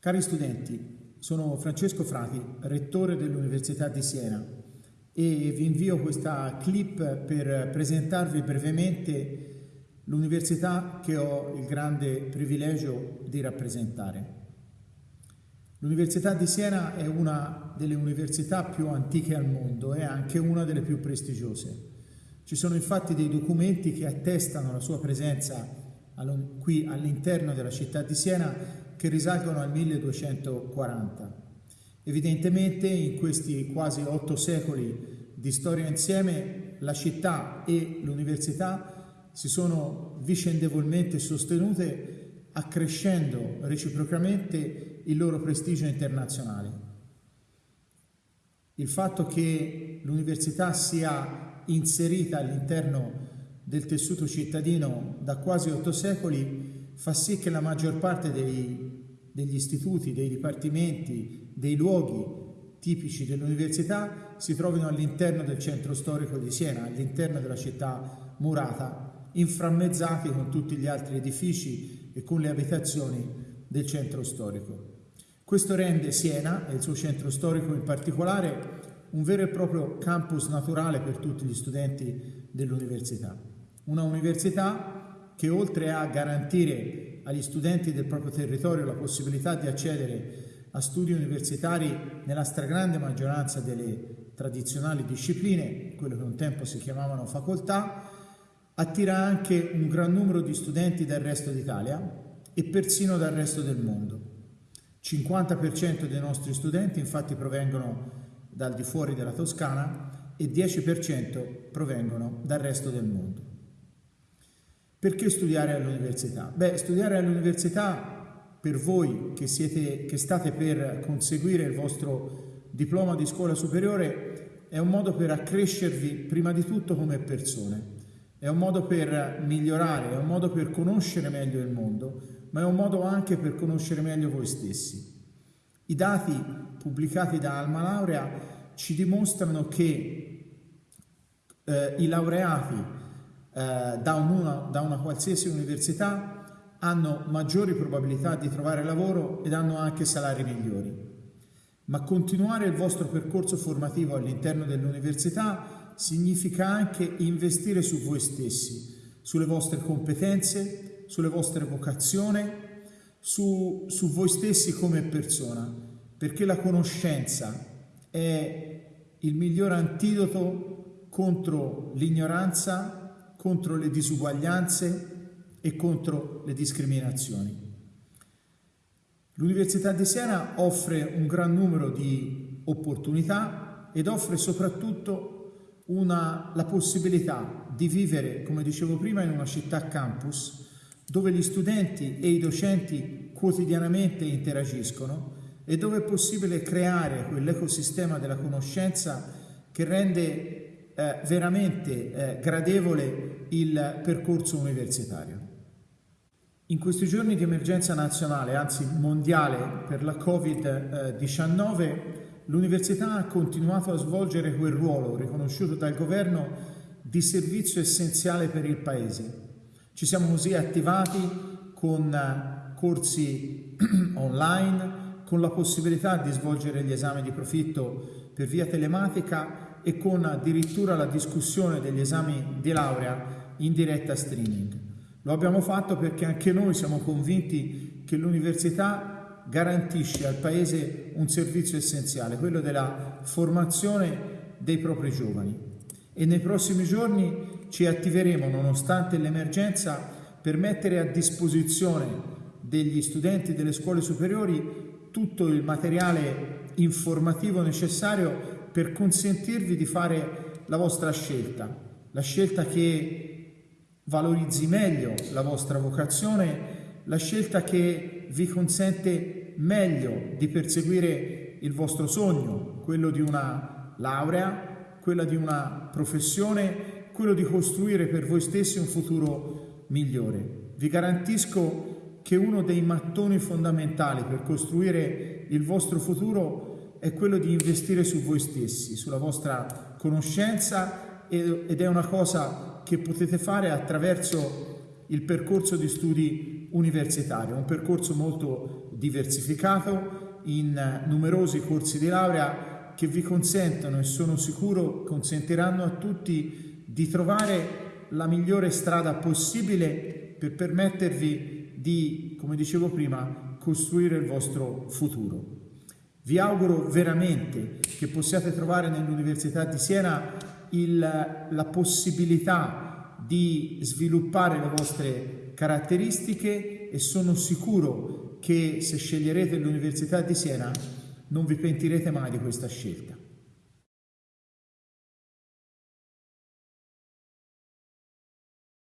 Cari studenti, sono Francesco Frati, rettore dell'Università di Siena e vi invio questa clip per presentarvi brevemente l'università che ho il grande privilegio di rappresentare. L'Università di Siena è una delle università più antiche al mondo e anche una delle più prestigiose. Ci sono infatti dei documenti che attestano la sua presenza qui all'interno della città di Siena che risalgono al 1240. Evidentemente in questi quasi otto secoli di storia insieme la città e l'università si sono vicendevolmente sostenute accrescendo reciprocamente il loro prestigio internazionale. Il fatto che l'università sia inserita all'interno del tessuto cittadino da quasi otto secoli fa sì che la maggior parte dei, degli istituti, dei dipartimenti, dei luoghi tipici dell'università si trovino all'interno del centro storico di Siena, all'interno della città murata, inframmezzati con tutti gli altri edifici e con le abitazioni del centro storico. Questo rende Siena e il suo centro storico in particolare un vero e proprio campus naturale per tutti gli studenti dell'università. Una università che oltre a garantire agli studenti del proprio territorio la possibilità di accedere a studi universitari nella stragrande maggioranza delle tradizionali discipline, quello che un tempo si chiamavano facoltà, attira anche un gran numero di studenti dal resto d'Italia e persino dal resto del mondo. 50% dei nostri studenti infatti provengono dal di fuori della Toscana e 10% provengono dal resto del mondo. Perché studiare all'università? Beh, studiare all'università per voi che, siete, che state per conseguire il vostro diploma di scuola superiore è un modo per accrescervi prima di tutto come persone, è un modo per migliorare, è un modo per conoscere meglio il mondo, ma è un modo anche per conoscere meglio voi stessi. I dati pubblicati da Alma Laurea ci dimostrano che eh, i laureati eh, da, una, da una qualsiasi università hanno maggiori probabilità di trovare lavoro ed hanno anche salari migliori. Ma continuare il vostro percorso formativo all'interno dell'università significa anche investire su voi stessi, sulle vostre competenze, sulle vostre vocazioni, su, su voi stessi come persona, perché la conoscenza è il miglior antidoto contro l'ignoranza contro le disuguaglianze e contro le discriminazioni. L'Università di Siena offre un gran numero di opportunità ed offre soprattutto una, la possibilità di vivere, come dicevo prima, in una città campus dove gli studenti e i docenti quotidianamente interagiscono e dove è possibile creare quell'ecosistema della conoscenza che rende eh, veramente eh, gradevole il percorso universitario. In questi giorni di emergenza nazionale, anzi mondiale per la Covid-19, l'università ha continuato a svolgere quel ruolo riconosciuto dal governo di servizio essenziale per il Paese. Ci siamo così attivati con eh, corsi online, con la possibilità di svolgere gli esami di profitto per via telematica e con addirittura la discussione degli esami di laurea in diretta streaming. Lo abbiamo fatto perché anche noi siamo convinti che l'università garantisce al Paese un servizio essenziale, quello della formazione dei propri giovani. E nei prossimi giorni ci attiveremo, nonostante l'emergenza, per mettere a disposizione degli studenti delle scuole superiori tutto il materiale informativo necessario per consentirvi di fare la vostra scelta, la scelta che valorizzi meglio la vostra vocazione, la scelta che vi consente meglio di perseguire il vostro sogno, quello di una laurea, quella di una professione, quello di costruire per voi stessi un futuro migliore. Vi garantisco che uno dei mattoni fondamentali per costruire il vostro futuro è quello di investire su voi stessi, sulla vostra conoscenza ed è una cosa che potete fare attraverso il percorso di studi universitario, un percorso molto diversificato in numerosi corsi di laurea che vi consentono e sono sicuro consentiranno a tutti di trovare la migliore strada possibile per permettervi di, come dicevo prima, costruire il vostro futuro. Vi auguro veramente che possiate trovare nell'Università di Siena il, la possibilità di sviluppare le vostre caratteristiche e sono sicuro che se sceglierete l'Università di Siena non vi pentirete mai di questa scelta.